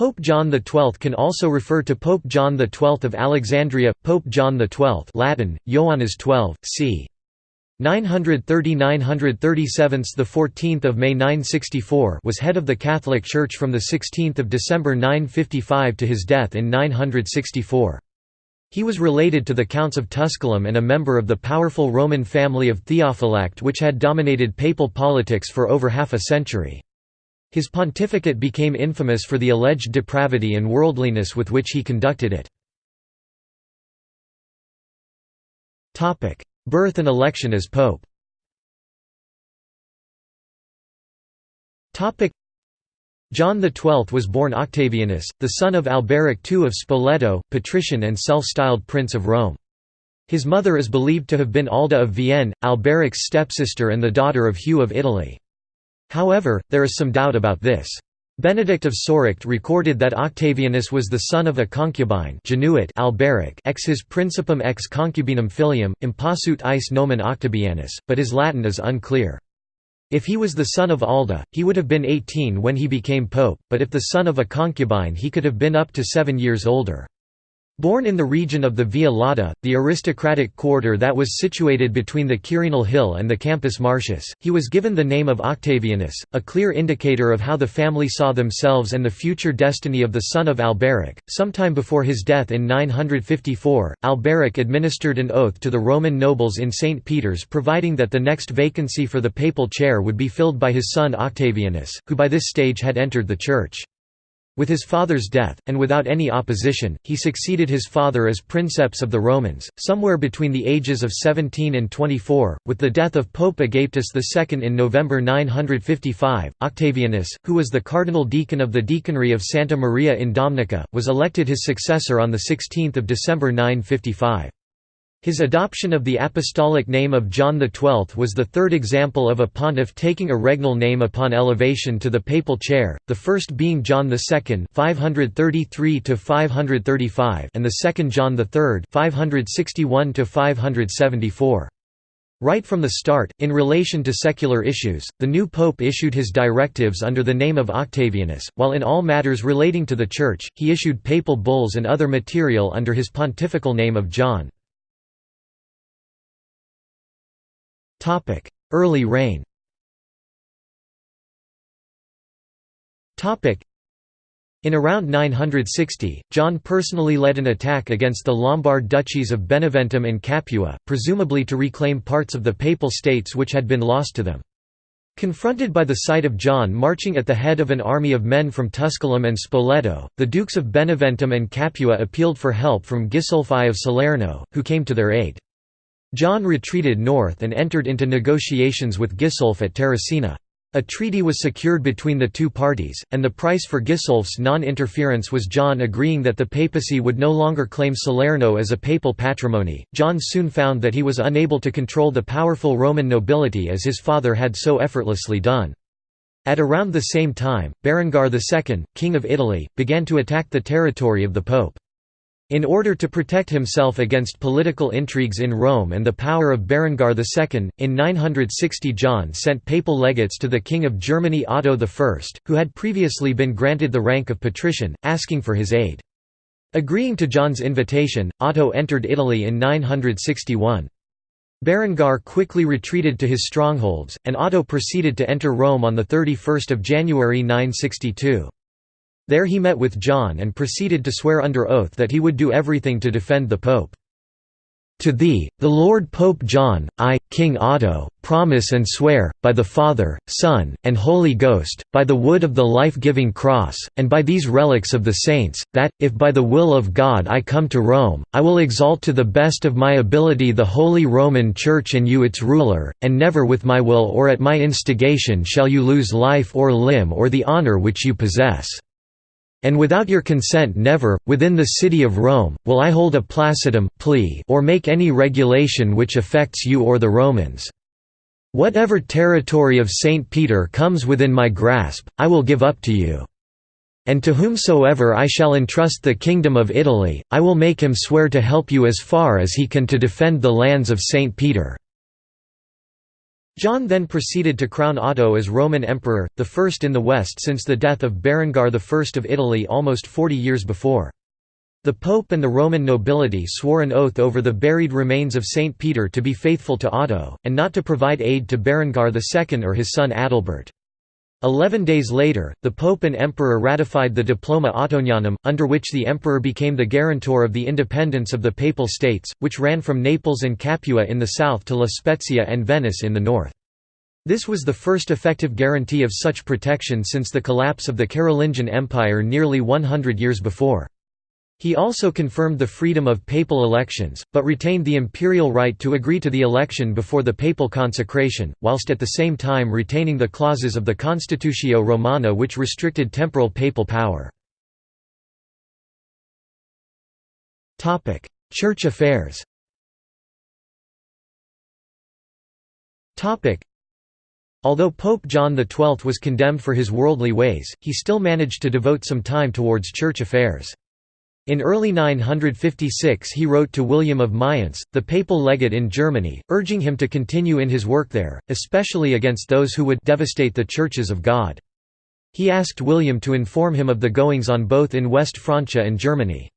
Pope John XII can also refer to Pope John XII of Alexandria, Pope John XII Latin, Ioannis XII, c. 930–937 the 14th of May 964 was head of the Catholic Church from the 16th of December 955 to his death in 964. He was related to the Counts of Tusculum and a member of the powerful Roman family of Theophylact which had dominated papal politics for over half a century. His pontificate became infamous for the alleged depravity and worldliness with which he conducted it. Birth and election as pope John XII was born Octavianus, the son of Alberic II of Spoleto, patrician and self-styled Prince of Rome. His mother is believed to have been Alda of Vienne, Alberic's stepsister and the daughter of Hugh of Italy. However, there is some doubt about this. Benedict of Soracte recorded that Octavianus was the son of a concubine Genuit Alberic ex his principum ex concubinum filium, impasut eis nomen Octavianus, but his Latin is unclear. If he was the son of Alda, he would have been 18 when he became pope, but if the son of a concubine he could have been up to seven years older. Born in the region of the Via Lata, the aristocratic quarter that was situated between the Quirinal Hill and the Campus Martius, he was given the name of Octavianus, a clear indicator of how the family saw themselves and the future destiny of the son of Alberic. Sometime before his death in 954, Alberic administered an oath to the Roman nobles in St. Peter's providing that the next vacancy for the papal chair would be filled by his son Octavianus, who by this stage had entered the church. With his father's death, and without any opposition, he succeeded his father as princeps of the Romans, somewhere between the ages of 17 and 24. With the death of Pope Agapetus II in November 955, Octavianus, who was the cardinal deacon of the deaconry of Santa Maria in Domnica, was elected his successor on 16 December 955. His adoption of the apostolic name of John XII was the third example of a pontiff taking a regnal name upon elevation to the papal chair, the first being John II 533 and the second John III 561 Right from the start, in relation to secular issues, the new pope issued his directives under the name of Octavianus, while in all matters relating to the Church, he issued papal bulls and other material under his pontifical name of John. Early reign in around 960, John personally led an attack against the Lombard duchies of Beneventum and Capua, presumably to reclaim parts of the Papal States which had been lost to them. Confronted by the sight of John marching at the head of an army of men from Tusculum and Spoleto, the Dukes of Beneventum and Capua appealed for help from Gisulf I of Salerno, who came to their aid. John retreated north and entered into negotiations with Gisulf at Terracina. A treaty was secured between the two parties, and the price for Gisulf's non-interference was John agreeing that the papacy would no longer claim Salerno as a papal patrimony. John soon found that he was unable to control the powerful Roman nobility as his father had so effortlessly done. At around the same time, Berengar II, king of Italy, began to attack the territory of the pope. In order to protect himself against political intrigues in Rome and the power of Berengar II, in 960 John sent papal legates to the King of Germany Otto I, who had previously been granted the rank of patrician, asking for his aid. Agreeing to John's invitation, Otto entered Italy in 961. Berengar quickly retreated to his strongholds, and Otto proceeded to enter Rome on 31 January 962. There he met with John and proceeded to swear under oath that he would do everything to defend the pope. To thee, the Lord Pope John, I, King Otto, promise and swear, by the Father, Son, and Holy Ghost, by the wood of the life-giving cross, and by these relics of the saints, that, if by the will of God I come to Rome, I will exalt to the best of my ability the Holy Roman Church and you its ruler, and never with my will or at my instigation shall you lose life or limb or the honor which you possess. And without your consent never, within the city of Rome, will I hold a placitum plea or make any regulation which affects you or the Romans. Whatever territory of St. Peter comes within my grasp, I will give up to you. And to whomsoever I shall entrust the kingdom of Italy, I will make him swear to help you as far as he can to defend the lands of St. Peter." John then proceeded to crown Otto as Roman Emperor, the first in the West since the death of Berengar I of Italy almost 40 years before. The Pope and the Roman nobility swore an oath over the buried remains of Saint Peter to be faithful to Otto, and not to provide aid to Berengar II or his son Adalbert. Eleven days later, the Pope and Emperor ratified the Diploma Ottonianum, under which the Emperor became the guarantor of the independence of the Papal States, which ran from Naples and Capua in the south to La Spezia and Venice in the north. This was the first effective guarantee of such protection since the collapse of the Carolingian Empire nearly 100 years before. He also confirmed the freedom of papal elections, but retained the imperial right to agree to the election before the papal consecration, whilst at the same time retaining the clauses of the Constitutio Romana which restricted temporal papal power. Church affairs Although Pope John XII was condemned for his worldly ways, he still managed to devote some time towards church affairs. In early 956 he wrote to William of Mayence, the papal legate in Germany, urging him to continue in his work there, especially against those who would devastate the churches of God. He asked William to inform him of the goings-on both in West Francia and Germany.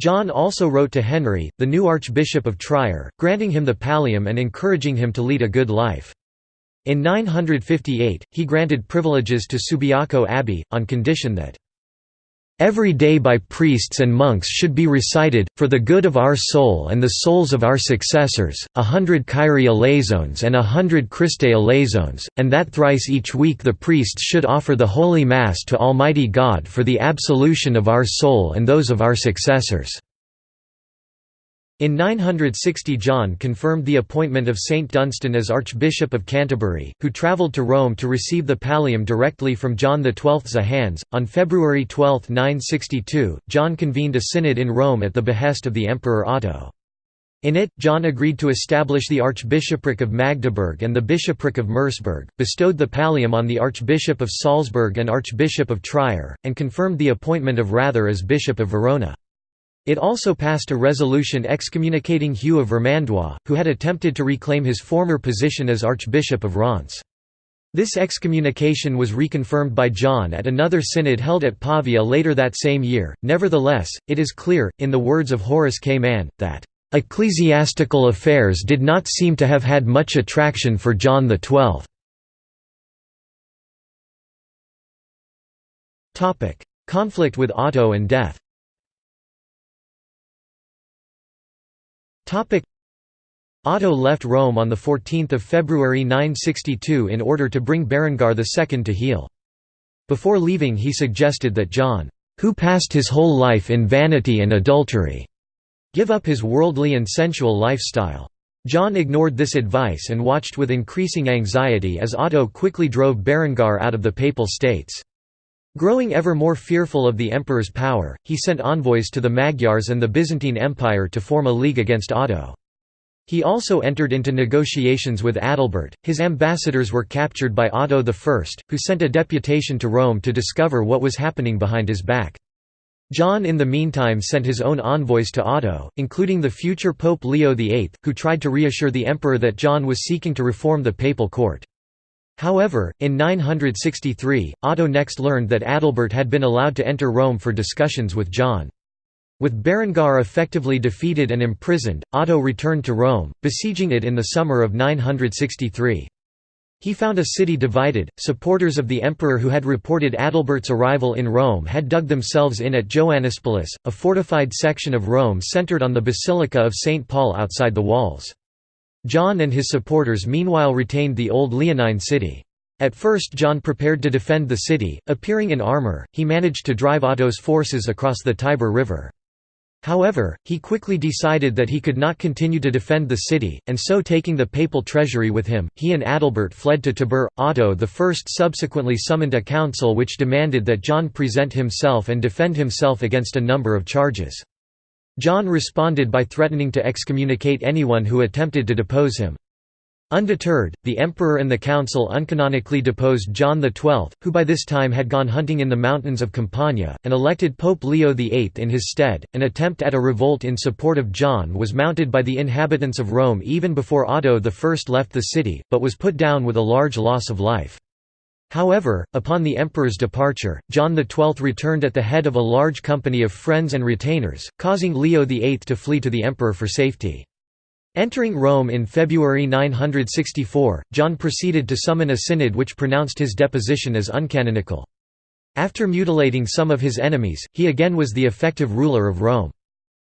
John also wrote to Henry, the new Archbishop of Trier, granting him the pallium and encouraging him to lead a good life. In 958, he granted privileges to Subiaco Abbey, on condition that Every day by priests and monks should be recited, for the good of our soul and the souls of our successors, a hundred Kyrie eleisons and a hundred Christe eleisons, and that thrice each week the priests should offer the Holy Mass to Almighty God for the absolution of our soul and those of our successors." In 960 John confirmed the appointment of Saint Dunstan as Archbishop of Canterbury, who travelled to Rome to receive the pallium directly from John XII's hands. On February 12, 962, John convened a synod in Rome at the behest of the Emperor Otto. In it, John agreed to establish the Archbishopric of Magdeburg and the Bishopric of Merseburg, bestowed the pallium on the Archbishop of Salzburg and Archbishop of Trier, and confirmed the appointment of Rather as Bishop of Verona. It also passed a resolution excommunicating Hugh of Vermandois, who had attempted to reclaim his former position as Archbishop of Reims. This excommunication was reconfirmed by John at another synod held at Pavia later that same year. Nevertheless, it is clear, in the words of Horace K. Mann, that ecclesiastical affairs did not seem to have had much attraction for John XII. Conflict with Otto and death Otto left Rome on 14 February 962 in order to bring Berengar II to heel. Before leaving he suggested that John, "'who passed his whole life in vanity and adultery' give up his worldly and sensual lifestyle. John ignored this advice and watched with increasing anxiety as Otto quickly drove Berengar out of the Papal States. Growing ever more fearful of the emperor's power, he sent envoys to the Magyars and the Byzantine Empire to form a league against Otto. He also entered into negotiations with Adalbert. His ambassadors were captured by Otto I, who sent a deputation to Rome to discover what was happening behind his back. John in the meantime sent his own envoys to Otto, including the future Pope Leo VIII, who tried to reassure the emperor that John was seeking to reform the papal court. However, in 963, Otto next learned that Adalbert had been allowed to enter Rome for discussions with John. With Berengar effectively defeated and imprisoned, Otto returned to Rome, besieging it in the summer of 963. He found a city divided. Supporters of the emperor who had reported Adalbert's arrival in Rome had dug themselves in at Joannispolis, a fortified section of Rome centered on the Basilica of St. Paul outside the walls. John and his supporters meanwhile retained the old Leonine city. At first John prepared to defend the city, appearing in armour, he managed to drive Otto's forces across the Tiber River. However, he quickly decided that he could not continue to defend the city, and so taking the papal treasury with him, he and Adalbert fled to Tibur. Otto I subsequently summoned a council which demanded that John present himself and defend himself against a number of charges. John responded by threatening to excommunicate anyone who attempted to depose him. Undeterred, the emperor and the council uncanonically deposed John XII, who by this time had gone hunting in the mountains of Campania, and elected Pope Leo VIII in his stead. An attempt at a revolt in support of John was mounted by the inhabitants of Rome even before Otto I left the city, but was put down with a large loss of life. However, upon the emperor's departure, John XII returned at the head of a large company of friends and retainers, causing Leo VIII to flee to the emperor for safety. Entering Rome in February 964, John proceeded to summon a synod which pronounced his deposition as uncanonical. After mutilating some of his enemies, he again was the effective ruler of Rome.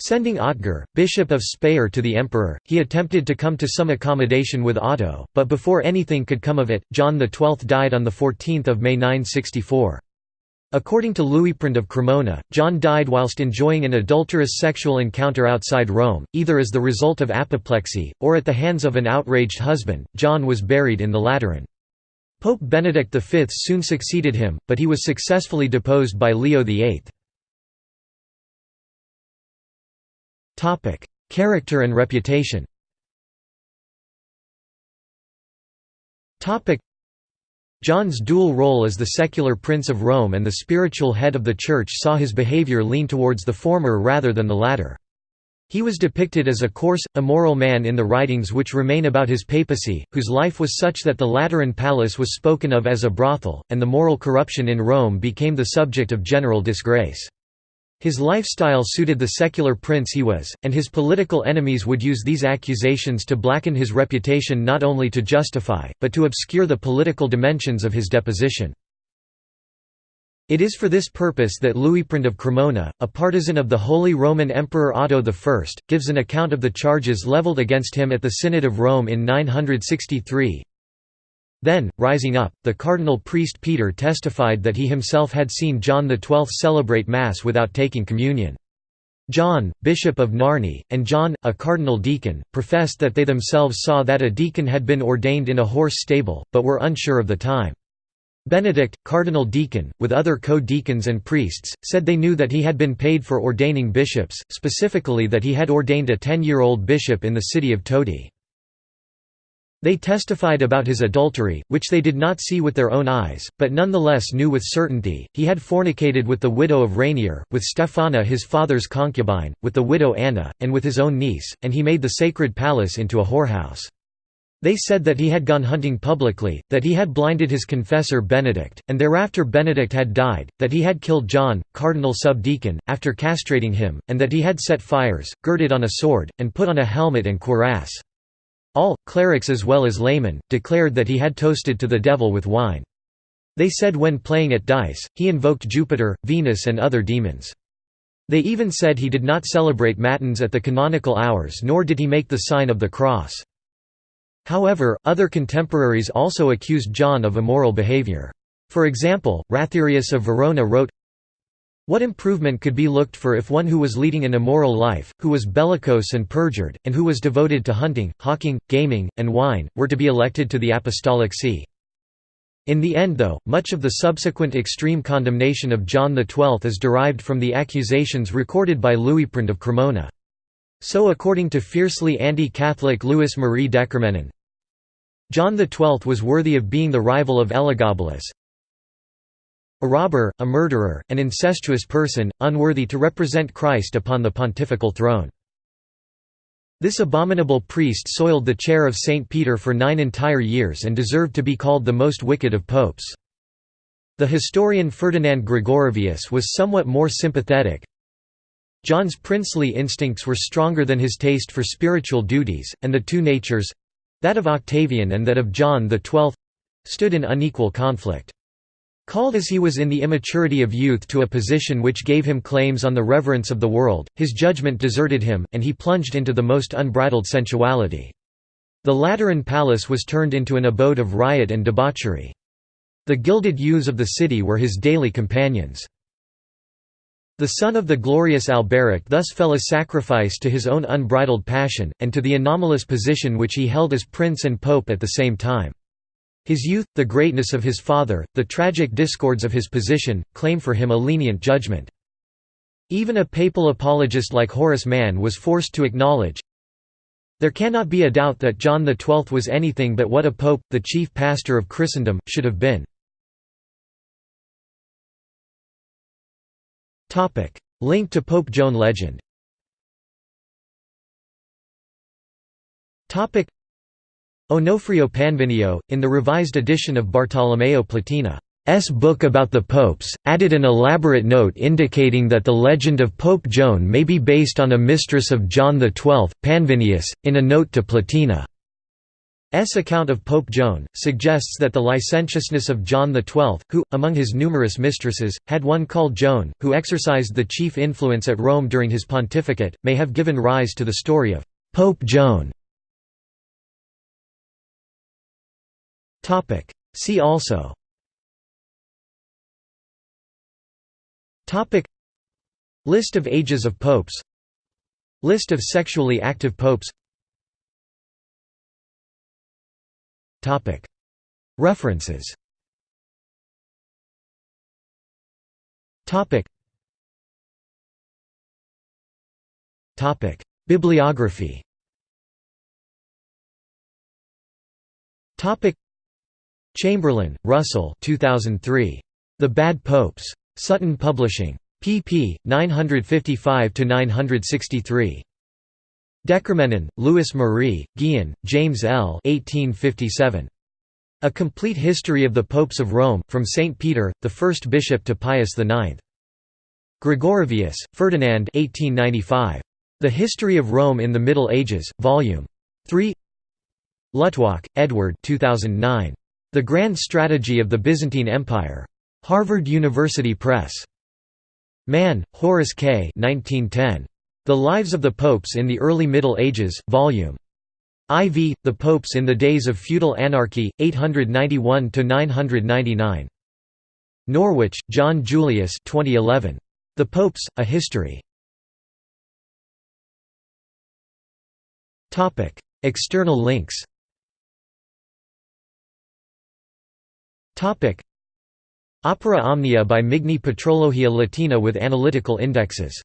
Sending Otger, bishop of Speyer to the emperor, he attempted to come to some accommodation with Otto, but before anything could come of it, John XII died on 14 May 964. According to Liutprand of Cremona, John died whilst enjoying an adulterous sexual encounter outside Rome, either as the result of apoplexy, or at the hands of an outraged husband. John was buried in the Lateran. Pope Benedict V soon succeeded him, but he was successfully deposed by Leo VIII. Character and reputation Topic: John's dual role as the secular prince of Rome and the spiritual head of the Church saw his behavior lean towards the former rather than the latter. He was depicted as a coarse, immoral man in the writings which remain about his papacy, whose life was such that the Lateran palace was spoken of as a brothel, and the moral corruption in Rome became the subject of general disgrace. His lifestyle suited the secular prince he was, and his political enemies would use these accusations to blacken his reputation not only to justify, but to obscure the political dimensions of his deposition. It is for this purpose that Liutprand of Cremona, a partisan of the Holy Roman Emperor Otto I, gives an account of the charges leveled against him at the Synod of Rome in 963, then, rising up, the cardinal priest Peter testified that he himself had seen John XII celebrate Mass without taking communion. John, Bishop of Narni, and John, a cardinal deacon, professed that they themselves saw that a deacon had been ordained in a horse stable, but were unsure of the time. Benedict, cardinal deacon, with other co-deacons and priests, said they knew that he had been paid for ordaining bishops, specifically that he had ordained a ten-year-old bishop in the city of Todi. They testified about his adultery, which they did not see with their own eyes, but nonetheless knew with certainty. He had fornicated with the widow of Rainier, with Stephana his father's concubine, with the widow Anna, and with his own niece, and he made the sacred palace into a whorehouse. They said that he had gone hunting publicly, that he had blinded his confessor Benedict, and thereafter Benedict had died, that he had killed John, cardinal subdeacon, after castrating him, and that he had set fires, girded on a sword, and put on a helmet and cuirass. All, clerics as well as laymen, declared that he had toasted to the devil with wine. They said when playing at dice, he invoked Jupiter, Venus and other demons. They even said he did not celebrate matins at the canonical hours nor did he make the sign of the cross. However, other contemporaries also accused John of immoral behavior. For example, Ratherius of Verona wrote, what improvement could be looked for if one who was leading an immoral life, who was bellicose and perjured, and who was devoted to hunting, hawking, gaming, and wine, were to be elected to the apostolic see? In the end though, much of the subsequent extreme condemnation of John XII is derived from the accusations recorded by Liutprand of Cremona. So according to fiercely anti-Catholic Louis Marie DeCormenin, John XII was worthy of being the rival of Elagabalus, a robber, a murderer, an incestuous person, unworthy to represent Christ upon the pontifical throne. This abominable priest soiled the chair of St. Peter for nine entire years and deserved to be called the most wicked of popes. The historian Ferdinand Gregorovius was somewhat more sympathetic. John's princely instincts were stronger than his taste for spiritual duties, and the two natures—that of Octavian and that of John XII—stood in unequal conflict. Called as he was in the immaturity of youth to a position which gave him claims on the reverence of the world, his judgment deserted him, and he plunged into the most unbridled sensuality. The Lateran palace was turned into an abode of riot and debauchery. The gilded youths of the city were his daily companions. The son of the glorious Alberic thus fell a sacrifice to his own unbridled passion, and to the anomalous position which he held as prince and pope at the same time. His youth, the greatness of his father, the tragic discords of his position, claim for him a lenient judgment. Even a papal apologist like Horace Mann was forced to acknowledge, There cannot be a doubt that John XII was anything but what a pope, the chief pastor of Christendom, should have been. Link to Pope Joan legend Onofrio Panvinio, in the revised edition of Bartolomeo Platina S book about the popes, added an elaborate note indicating that the legend of Pope Joan may be based on a mistress of John XII, Panvinius, in a note to Platina. S account of Pope Joan, suggests that the licentiousness of John XII, who, among his numerous mistresses, had one called Joan, who exercised the chief influence at Rome during his pontificate, may have given rise to the story of Pope Joan. See also. List of ages of popes. List of sexually active popes. References. Bibliography Chamberlain, Russell 2003. The Bad Popes. Sutton Publishing. pp. 955–963. DeCormenin, Louis Marie, Gihon, James L. 1857. A Complete History of the Popes of Rome, from St. Peter, the first bishop to Pius IX. Gregorovius, Ferdinand 1895. The History of Rome in the Middle Ages, Vol. 3 Luttwak, Edward 2009. The Grand Strategy of the Byzantine Empire. Harvard University Press. Mann, Horace K. 1910. The Lives of the Popes in the Early Middle Ages, Vol. IV, The Popes in the Days of Feudal Anarchy, 891–999. Norwich, John Julius 2011. The Popes, A History. External links Opera Omnia by Migne Patrologia Latina with analytical indexes